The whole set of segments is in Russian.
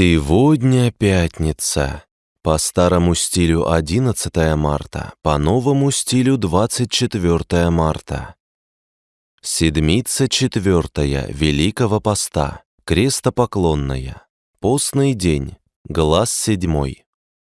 Сегодня пятница. По старому стилю 11 марта, по новому стилю 24 марта. Седмица четвертая Великого Поста, крестопоклонная. Постный день, глаз седьмой.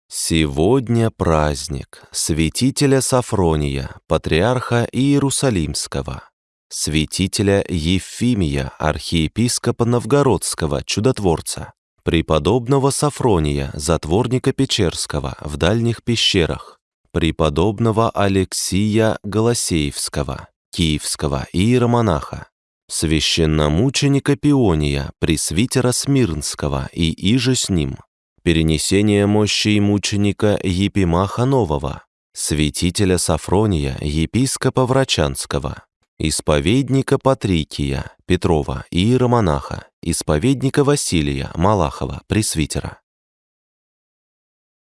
Сегодня праздник святителя Сафрония, патриарха Иерусалимского, святителя Ефимия, архиепископа Новгородского, чудотворца, преподобного Сафрония, затворника Печерского в дальних пещерах, преподобного Алексия Голосеевского, киевского иеромонаха, священномученика Пиония, пресвитера Смирнского и иже с ним, перенесение мощей мученика Епимаха Нового, святителя Сафрония, епископа Врачанского, исповедника Патрикия, Петрова, иеромонаха, исповедника Василия, Малахова, пресвитера.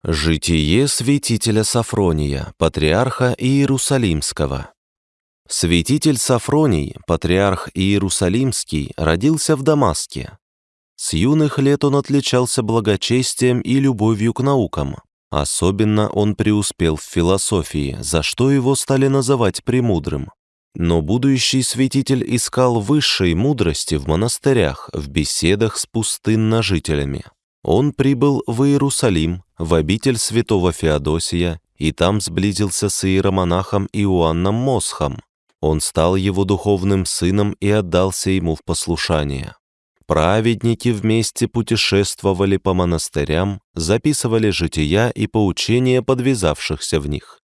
Житие святителя Сафрония, патриарха Иерусалимского. Святитель Сафроний, патриарх Иерусалимский, родился в Дамаске. С юных лет он отличался благочестием и любовью к наукам. Особенно он преуспел в философии, за что его стали называть премудрым. Но будущий святитель искал высшей мудрости в монастырях, в беседах с пустынножителями. Он прибыл в Иерусалим, в обитель святого Феодосия, и там сблизился с иеромонахом Иоанном Мосхом. Он стал его духовным сыном и отдался ему в послушание. Праведники вместе путешествовали по монастырям, записывали жития и поучения подвязавшихся в них.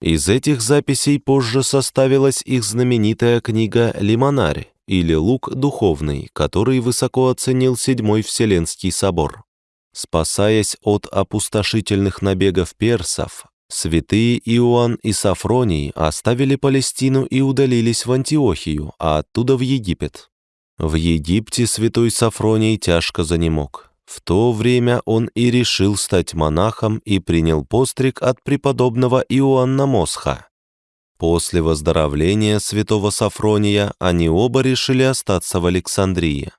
Из этих записей позже составилась их знаменитая книга «Лимонарь» или «Лук духовный», который высоко оценил Седьмой Вселенский собор. Спасаясь от опустошительных набегов персов, святые Иоанн и Сафроний оставили Палестину и удалились в Антиохию, а оттуда в Египет. В Египте святой Сафроний тяжко занемог. В то время он и решил стать монахом и принял постриг от преподобного Иоанна Мосха. После выздоровления святого Сафрония они оба решили остаться в Александрии.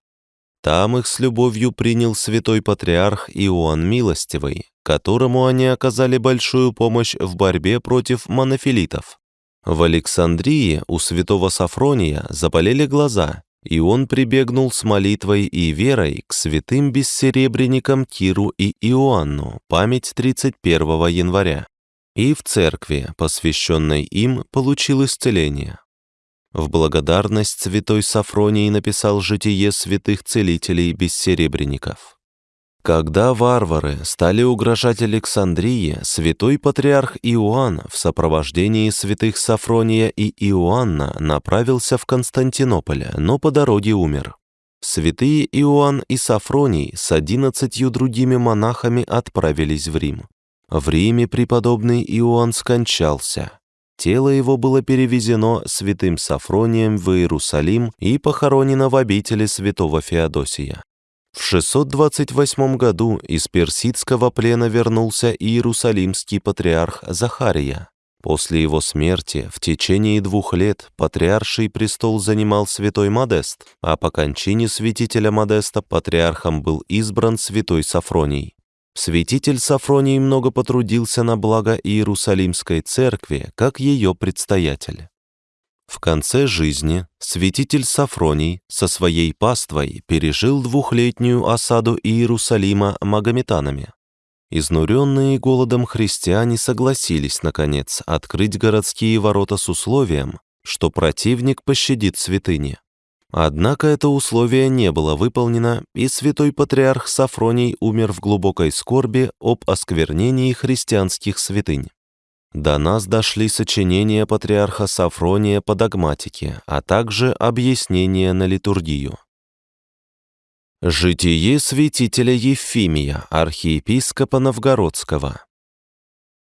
Там их с любовью принял святой патриарх Иоанн Милостивый, которому они оказали большую помощь в борьбе против монофилитов. В Александрии у святого Сафрония заболели глаза, и он прибегнул с молитвой и верой к святым бессеребренникам Киру и Иоанну, память 31 января, и в церкви, посвященной им, получил исцеление. В благодарность святой Сафроний написал житие святых целителей бессеребренников. Когда варвары стали угрожать Александрии, святой патриарх Иоанн в сопровождении святых Сафрония и Иоанна направился в Константинополь, но по дороге умер. Святые Иоанн и Сафроний с одиннадцатью другими монахами отправились в Рим. В Риме преподобный Иоанн скончался. Тело его было перевезено святым Сафронием в Иерусалим и похоронено в обители святого Феодосия. В 628 году из персидского плена вернулся иерусалимский патриарх Захария. После его смерти в течение двух лет патриарший престол занимал святой Модест, а по кончине святителя Модеста патриархом был избран святой Сафроний. Святитель Сафроний много потрудился на благо Иерусалимской церкви, как ее предстоятель. В конце жизни святитель Сафроний со своей паствой пережил двухлетнюю осаду Иерусалима магометанами. Изнуренные голодом христиане согласились, наконец, открыть городские ворота с условием, что противник пощадит святыни. Однако это условие не было выполнено, и святой патриарх Сафроний умер в глубокой скорби об осквернении христианских святынь. До нас дошли сочинения патриарха Сафрония по догматике, а также объяснения на литургию. Житие святителя Ефимия, архиепископа Новгородского.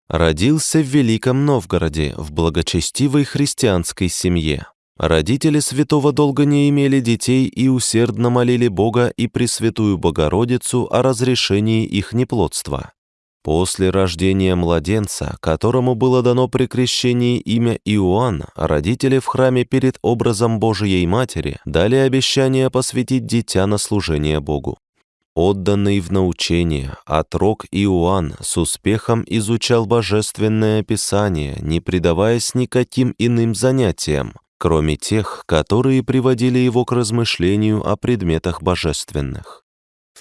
Родился в Великом Новгороде в благочестивой христианской семье. Родители святого долго не имели детей и усердно молили Бога и Пресвятую Богородицу о разрешении их неплодства. После рождения младенца, которому было дано при крещении имя Иоанн, родители в храме перед образом Божией Матери дали обещание посвятить дитя на служение Богу. Отданный в научение, отрок Иоанн с успехом изучал божественное писание, не предаваясь никаким иным занятиям, кроме тех, которые приводили его к размышлению о предметах божественных.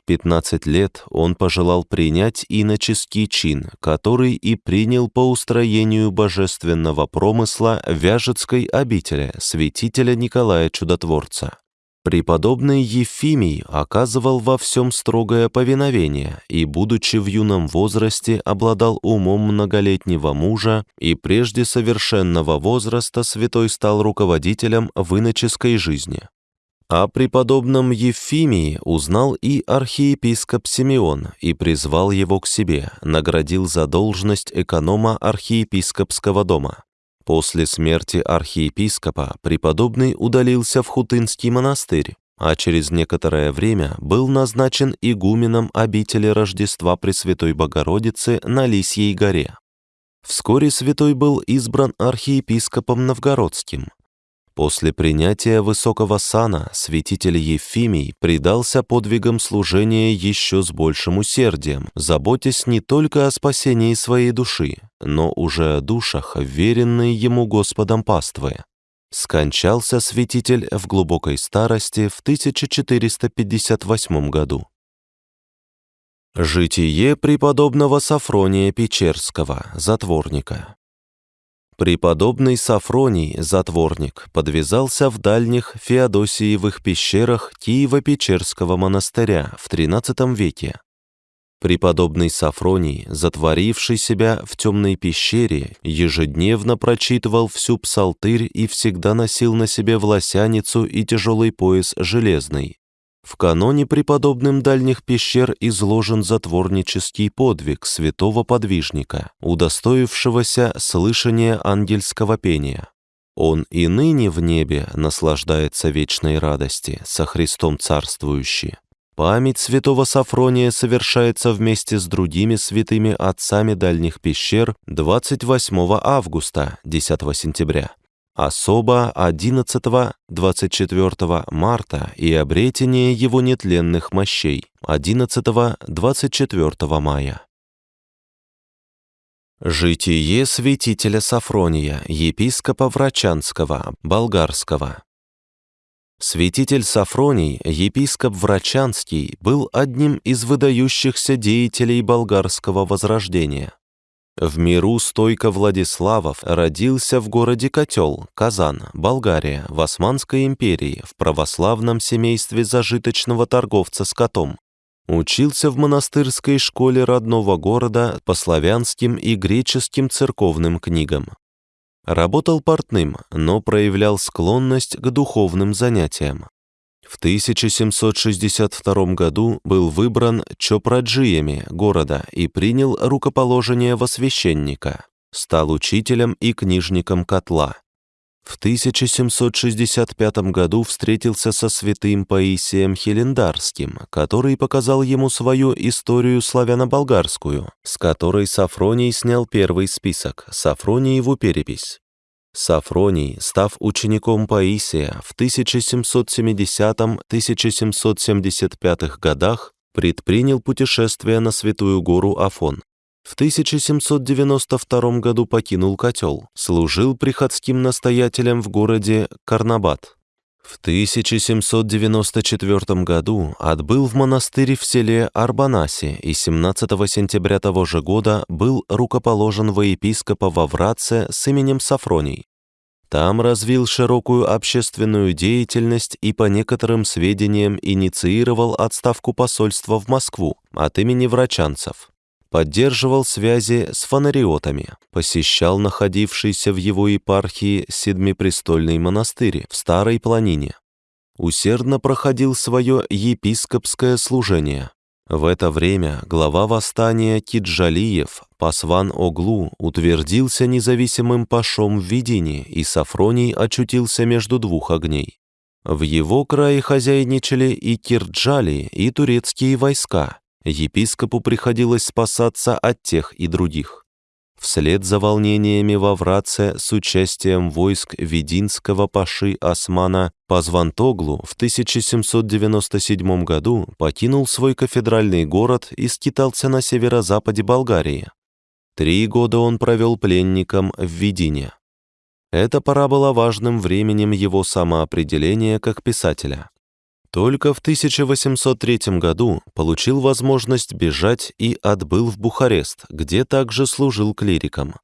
В 15 лет он пожелал принять иноческий чин, который и принял по устроению божественного промысла Вяжецкой обители святителя Николая Чудотворца. Преподобный Ефимий оказывал во всем строгое повиновение и, будучи в юном возрасте, обладал умом многолетнего мужа и прежде совершенного возраста святой стал руководителем в иноческой жизни. О преподобном Ефимии узнал и архиепископ Симеон и призвал его к себе, наградил за должность эконома архиепископского дома. После смерти архиепископа преподобный удалился в Хутынский монастырь, а через некоторое время был назначен игуменом обители Рождества Пресвятой Богородицы на Лисьей горе. Вскоре святой был избран архиепископом Новгородским, После принятия высокого сана святитель Ефимий предался подвигам служения еще с большим усердием, заботясь не только о спасении своей души, но уже о душах, веренной ему Господом паствы. Скончался святитель в глубокой старости в 1458 году. Житие преподобного Сафрония Печерского, затворника. Преподобный Сафроний, затворник, подвязался в дальних Феодосиевых пещерах Киево-Печерского монастыря в XIII веке. Преподобный Сафроний, затворивший себя в темной пещере, ежедневно прочитывал всю псалтырь и всегда носил на себе власяницу и тяжелый пояс железный. В каноне преподобным дальних пещер изложен затворнический подвиг святого подвижника, удостоившегося слышания ангельского пения. Он и ныне в небе наслаждается вечной радости, со Христом царствующий. Память святого Сафрония совершается вместе с другими святыми отцами дальних пещер 28 августа, 10 сентября особо 11-24 марта и обретение его нетленных мощей 11-24 мая. Житие святителя Сафрония, епископа Врачанского, болгарского. Святитель Сафроний, епископ Врачанский, был одним из выдающихся деятелей болгарского возрождения. В миру стойко Владиславов родился в городе Котел, Казан, Болгария, в Османской империи, в православном семействе зажиточного торговца скотом. Учился в монастырской школе родного города по славянским и греческим церковным книгам. Работал портным, но проявлял склонность к духовным занятиям. В 1762 году был выбран чопраджиями города и принял рукоположение во священника, стал учителем и книжником котла. В 1765 году встретился со святым Паисием Хелендарским, который показал ему свою историю славяно-болгарскую, с которой Сафроний снял первый список, Сафрониеву перепись. Сафроний, став учеником Паисия в 1770-1775 годах, предпринял путешествие на Святую гору Афон. В 1792 году покинул котел, служил приходским настоятелем в городе Карнабат. В 1794 году отбыл в монастырь в селе Арбанасе и 17 сентября того же года был рукоположен во епископа во Вратце с именем Сафроний. Там развил широкую общественную деятельность и по некоторым сведениям инициировал отставку посольства в Москву от имени врачанцев. Поддерживал связи с фонариотами, посещал находившийся в его епархии Седмипрестольный монастырь в Старой Планине. Усердно проходил свое епископское служение, в это время глава восстания Киджалиев, Пасван Оглу, утвердился независимым пашом в видении, и Сафроний очутился между двух огней. В его крае хозяйничали и кирджали, и турецкие войска. Епископу приходилось спасаться от тех и других. Вслед за волнениями во Враце с участием войск Вединского паши Османа Пазвантоглу в 1797 году покинул свой кафедральный город и скитался на северо-западе Болгарии. Три года он провел пленником в Ведине. Эта пора была важным временем его самоопределения как писателя. Только в 1803 году получил возможность бежать и отбыл в Бухарест, где также служил клириком.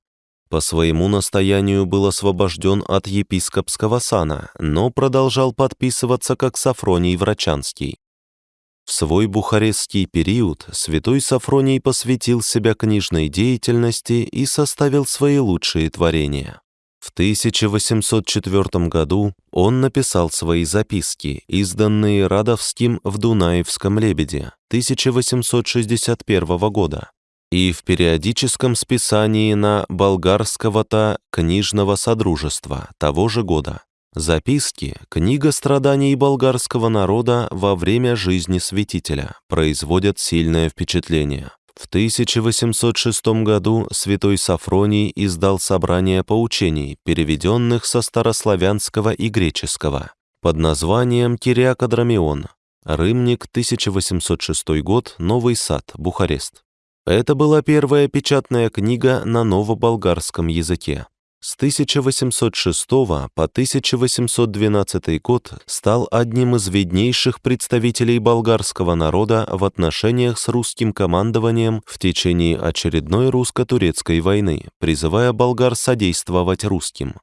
По своему настоянию был освобожден от епископского сана, но продолжал подписываться как Сафроний Врачанский. В свой бухарестский период святой Сафроний посвятил себя книжной деятельности и составил свои лучшие творения. В 1804 году он написал свои записки, изданные Радовским в Дунаевском «Лебеде» 1861 года и в периодическом списании на болгарского-то книжного содружества того же года. Записки – книга страданий болгарского народа во время жизни святителя, производят сильное впечатление. В 1806 году святой Сафроний издал собрание поучений, переведенных со старославянского и греческого, под названием «Кириакодромион», Рымник, 1806 год, Новый сад, Бухарест. Это была первая печатная книга на новоболгарском языке с 1806 по 1812 год стал одним из виднейших представителей болгарского народа в отношениях с русским командованием в течение очередной русско-турецкой войны, призывая болгар содействовать русским.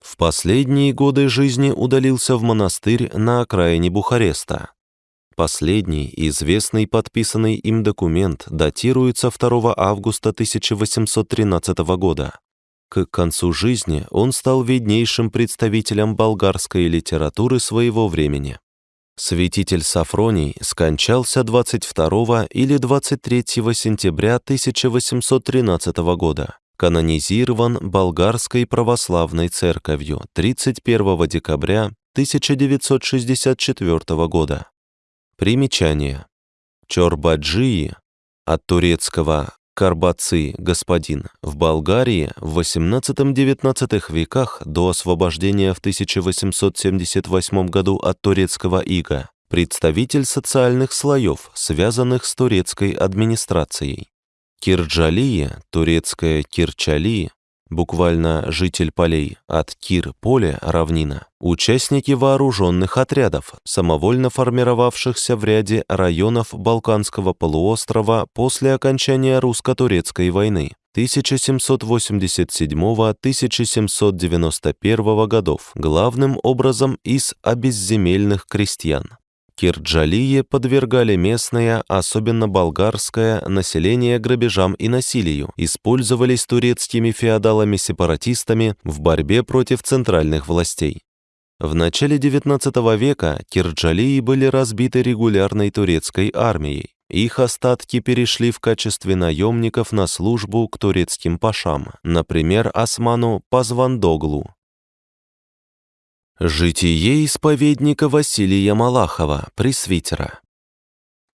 В последние годы жизни удалился в монастырь на окраине Бухареста. Последний, известный подписанный им документ, датируется 2 августа 1813 года. К концу жизни он стал виднейшим представителем болгарской литературы своего времени. Святитель Сафроний скончался 22 или 23 сентября 1813 года. Канонизирован Болгарской православной церковью 31 декабря 1964 года. Примечание. Чорбаджии от турецкого Карбаци, господин, в Болгарии в XVIII-XIX веках до освобождения в 1878 году от турецкого ига, представитель социальных слоев, связанных с турецкой администрацией. Кирджалия, турецкая Кирчали, буквально «житель полей», от Кир – поле, равнина, участники вооруженных отрядов, самовольно формировавшихся в ряде районов Балканского полуострова после окончания русско-турецкой войны 1787-1791 годов, главным образом из обезземельных крестьян. Кирджалие подвергали местное, особенно болгарское, население грабежам и насилию, использовались турецкими феодалами-сепаратистами в борьбе против центральных властей. В начале XIX века Кирджалии были разбиты регулярной турецкой армией. Их остатки перешли в качестве наемников на службу к турецким пашам, например, осману Пазвандоглу, Житие исповедника Василия Малахова, пресвитера.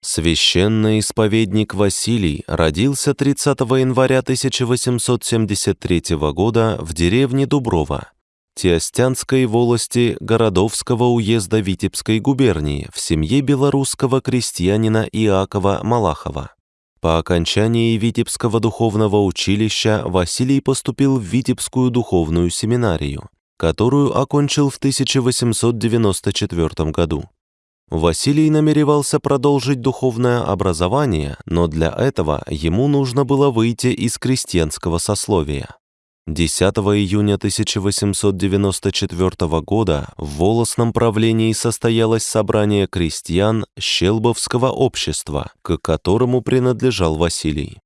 Священный исповедник Василий родился 30 января 1873 года в деревне Дуброва, Тиостянской волости Городовского уезда Витебской губернии в семье белорусского крестьянина Иакова Малахова. По окончании Витебского духовного училища Василий поступил в Витебскую духовную семинарию которую окончил в 1894 году. Василий намеревался продолжить духовное образование, но для этого ему нужно было выйти из крестьянского сословия. 10 июня 1894 года в Волосном правлении состоялось собрание крестьян Щелбовского общества, к которому принадлежал Василий.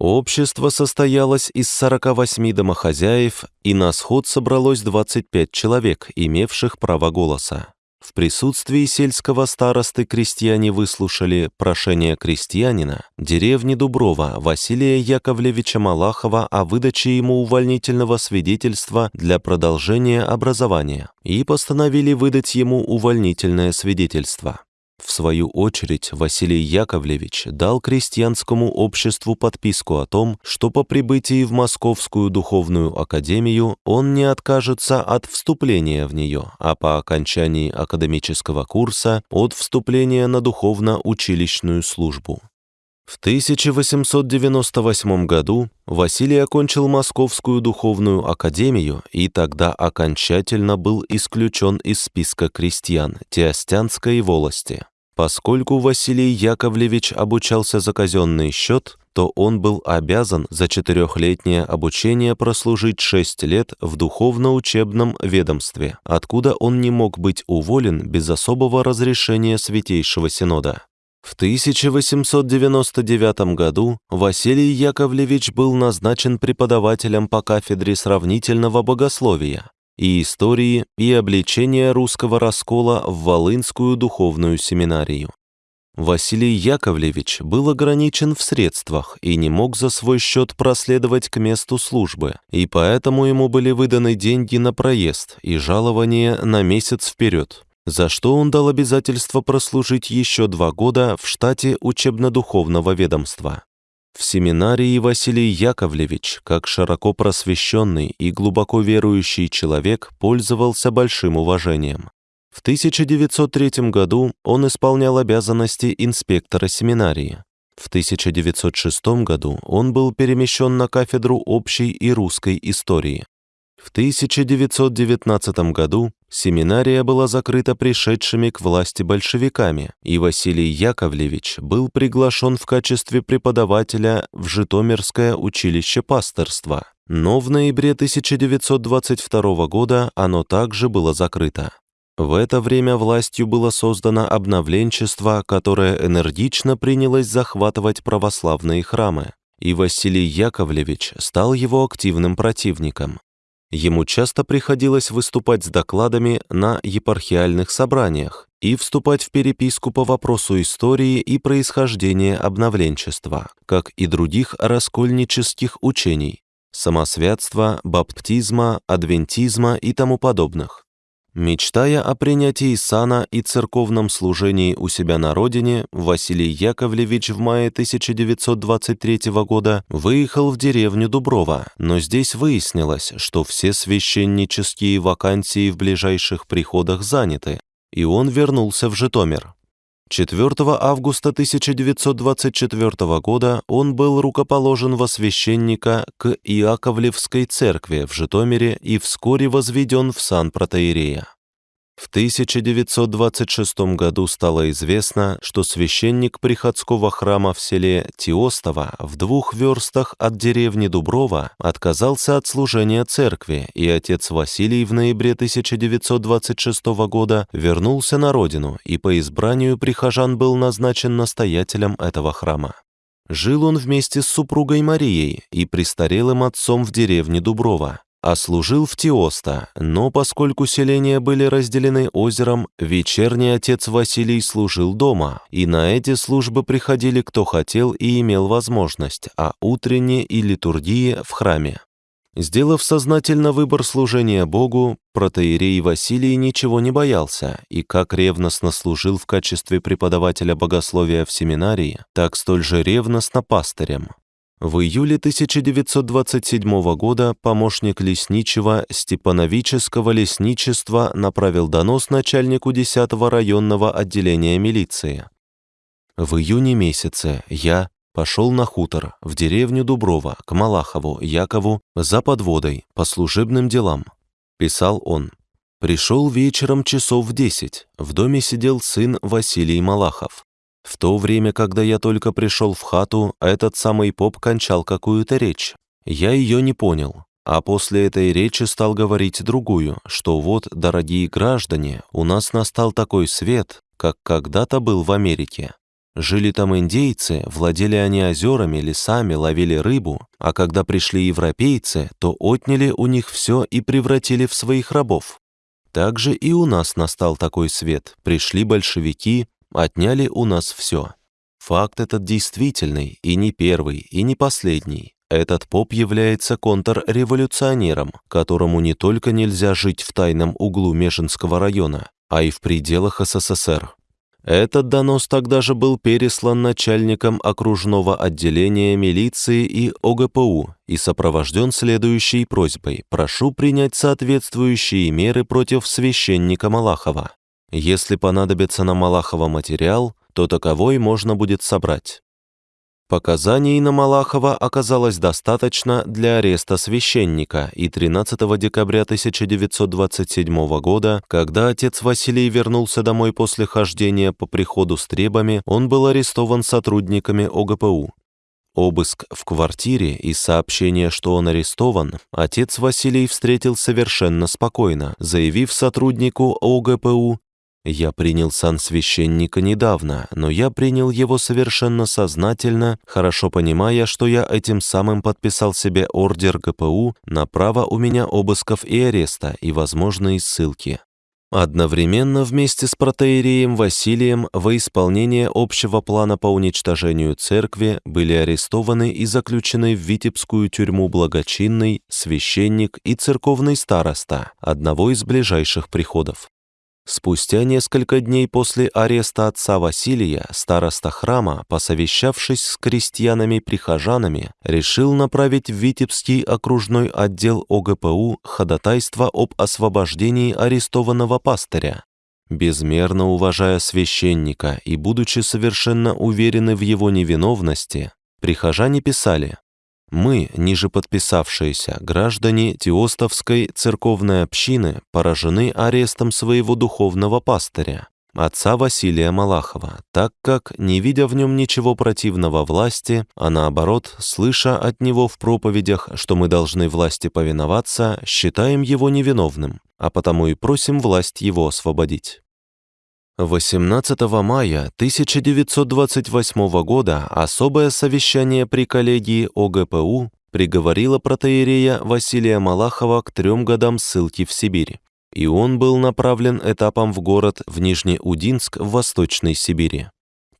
Общество состоялось из 48 домохозяев, и на сход собралось 25 человек, имевших право голоса. В присутствии сельского старосты крестьяне выслушали прошение крестьянина деревни Дуброва Василия Яковлевича Малахова о выдаче ему увольнительного свидетельства для продолжения образования и постановили выдать ему увольнительное свидетельство. В свою очередь, Василий Яковлевич дал крестьянскому обществу подписку о том, что по прибытии в Московскую духовную академию он не откажется от вступления в нее, а по окончании академического курса от вступления на духовно-училищную службу. В 1898 году Василий окончил Московскую духовную академию и тогда окончательно был исключен из списка крестьян Теостянской волости. Поскольку Василий Яковлевич обучался за казенный счет, то он был обязан за четырехлетнее обучение прослужить шесть лет в духовно-учебном ведомстве, откуда он не мог быть уволен без особого разрешения Святейшего Синода. В 1899 году Василий Яковлевич был назначен преподавателем по кафедре сравнительного богословия и истории и обличения русского раскола в Волынскую духовную семинарию. Василий Яковлевич был ограничен в средствах и не мог за свой счет проследовать к месту службы, и поэтому ему были выданы деньги на проезд и жалование на месяц вперед за что он дал обязательство прослужить еще два года в штате учебно-духовного ведомства. В семинарии Василий Яковлевич, как широко просвещенный и глубоко верующий человек, пользовался большим уважением. В 1903 году он исполнял обязанности инспектора семинарии. В 1906 году он был перемещен на кафедру общей и русской истории. В 1919 году семинария была закрыта пришедшими к власти большевиками, и Василий Яковлевич был приглашен в качестве преподавателя в Житомирское училище пасторства. Но в ноябре 1922 года оно также было закрыто. В это время властью было создано обновленчество, которое энергично принялось захватывать православные храмы, и Василий Яковлевич стал его активным противником. Ему часто приходилось выступать с докладами на епархиальных собраниях и вступать в переписку по вопросу истории и происхождения обновленчества, как и других раскольнических учений, самосвятства, баптизма, адвентизма и тому подобных. Мечтая о принятии сана и церковном служении у себя на родине, Василий Яковлевич в мае 1923 года выехал в деревню Дуброва, но здесь выяснилось, что все священнические вакансии в ближайших приходах заняты, и он вернулся в Житомир. 4 августа 1924 года он был рукоположен во священника к Иаковлевской церкви в Житомире и вскоре возведен в сан протеерея. В 1926 году стало известно, что священник приходского храма в селе Тиостово в двух верстах от деревни Дуброва отказался от служения церкви, и отец Василий в ноябре 1926 года вернулся на родину и по избранию прихожан был назначен настоятелем этого храма. Жил он вместе с супругой Марией и престарелым отцом в деревне Дуброва а служил в Тиоста, но поскольку селения были разделены озером, вечерний отец Василий служил дома, и на эти службы приходили кто хотел и имел возможность, а утренние и литургии в храме. Сделав сознательно выбор служения Богу, протеерей Василий ничего не боялся и как ревностно служил в качестве преподавателя богословия в семинарии, так столь же ревностно пастырем. В июле 1927 года помощник лесничего Степановического лесничества направил донос начальнику 10-го районного отделения милиции. В июне месяце я пошел на хутор в деревню Дуброва к Малахову Якову за подводой по служебным делам. Писал он. Пришел вечером часов в десять. В доме сидел сын Василий Малахов. В то время, когда я только пришел в хату, этот самый поп кончал какую-то речь. Я ее не понял, а после этой речи стал говорить другую, что вот, дорогие граждане, у нас настал такой свет, как когда-то был в Америке. Жили там индейцы, владели они озерами, лесами, ловили рыбу, а когда пришли европейцы, то отняли у них все и превратили в своих рабов. Также и у нас настал такой свет. Пришли большевики, отняли у нас все. Факт этот действительный, и не первый, и не последний. Этот поп является контрреволюционером, которому не только нельзя жить в тайном углу Межинского района, а и в пределах СССР. Этот донос тогда же был переслан начальником окружного отделения милиции и ОГПУ и сопровожден следующей просьбой «Прошу принять соответствующие меры против священника Малахова. Если понадобится на Малахова материал, то таковой можно будет собрать». Показаний на Малахова оказалось достаточно для ареста священника, и 13 декабря 1927 года, когда отец Василий вернулся домой после хождения по приходу с требами, он был арестован сотрудниками ОГПУ. Обыск в квартире и сообщение, что он арестован, отец Василий встретил совершенно спокойно, заявив сотруднику ОГПУ я принял сан священника недавно, но я принял его совершенно сознательно, хорошо понимая, что я этим самым подписал себе ордер ГПУ на право у меня обысков и ареста и возможные ссылки. Одновременно вместе с протеереем Василием во исполнение общего плана по уничтожению церкви были арестованы и заключены в Витебскую тюрьму благочинный, священник и церковный староста одного из ближайших приходов. Спустя несколько дней после ареста отца Василия, староста храма, посовещавшись с крестьянами-прихожанами, решил направить в Витебский окружной отдел ОГПУ ходатайство об освобождении арестованного пастыря. Безмерно уважая священника и будучи совершенно уверены в его невиновности, прихожане писали мы, ниже подписавшиеся граждане Теостовской церковной общины, поражены арестом своего духовного пастыря, отца Василия Малахова, так как, не видя в нем ничего противного власти, а наоборот, слыша от него в проповедях, что мы должны власти повиноваться, считаем его невиновным, а потому и просим власть его освободить. 18 мая 1928 года особое совещание при коллегии ОГПУ приговорило протеерея Василия Малахова к трем годам ссылки в Сибирь, и он был направлен этапом в город в Нижнеудинск в Восточной Сибири.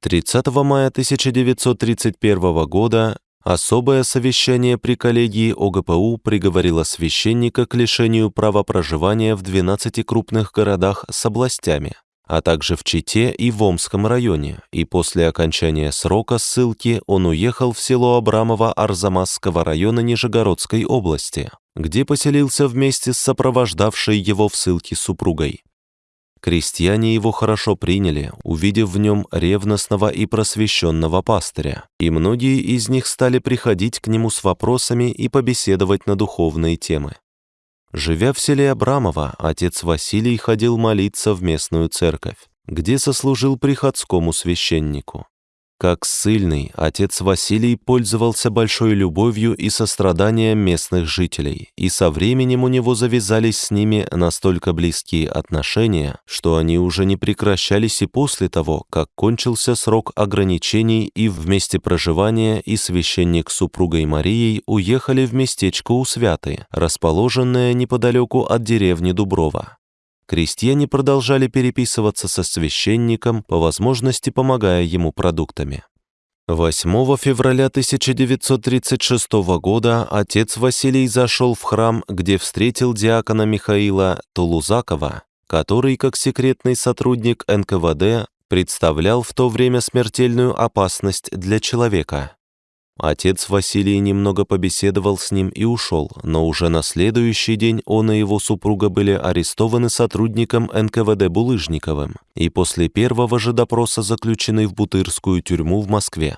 30 мая 1931 года Особое совещание при коллегии ОГПУ приговорило священника к лишению права проживания в 12 крупных городах с областями, а также в Чите и в Омском районе, и после окончания срока ссылки он уехал в село Абрамово Арзамасского района Нижегородской области, где поселился вместе с сопровождавшей его в ссылке супругой. Крестьяне его хорошо приняли, увидев в нем ревностного и просвещенного пастыря, и многие из них стали приходить к нему с вопросами и побеседовать на духовные темы. Живя в селе Абрамово, отец Василий ходил молиться в местную церковь, где сослужил приходскому священнику. Как ссыльный, отец Василий пользовался большой любовью и состраданием местных жителей, и со временем у него завязались с ними настолько близкие отношения, что они уже не прекращались и после того, как кончился срок ограничений и в месте проживания и священник с супругой Марией уехали в местечко Усвяты, расположенное неподалеку от деревни Дуброва крестьяне продолжали переписываться со священником, по возможности помогая ему продуктами. 8 февраля 1936 года отец Василий зашел в храм, где встретил диакона Михаила Тулузакова, который, как секретный сотрудник НКВД, представлял в то время смертельную опасность для человека. Отец Василий немного побеседовал с ним и ушел, но уже на следующий день он и его супруга были арестованы сотрудником НКВД Булыжниковым и после первого же допроса заключены в Бутырскую тюрьму в Москве.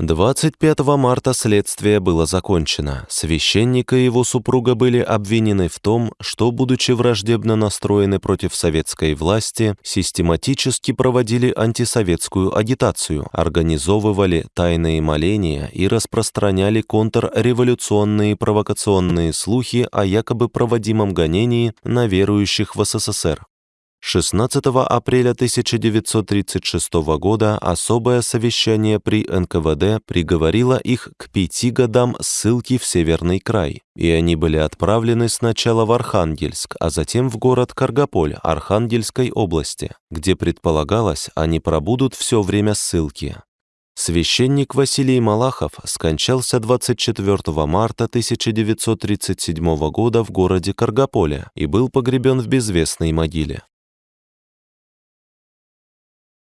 25 марта следствие было закончено. Священник и его супруга были обвинены в том, что, будучи враждебно настроены против советской власти, систематически проводили антисоветскую агитацию, организовывали тайные моления и распространяли контрреволюционные провокационные слухи о якобы проводимом гонении на верующих в СССР. 16 апреля 1936 года особое совещание при НКВД приговорило их к пяти годам ссылки в Северный край, и они были отправлены сначала в Архангельск, а затем в город Каргополь Архангельской области, где предполагалось, они пробудут все время ссылки. Священник Василий Малахов скончался 24 марта 1937 года в городе Каргополе и был погребен в безвестной могиле.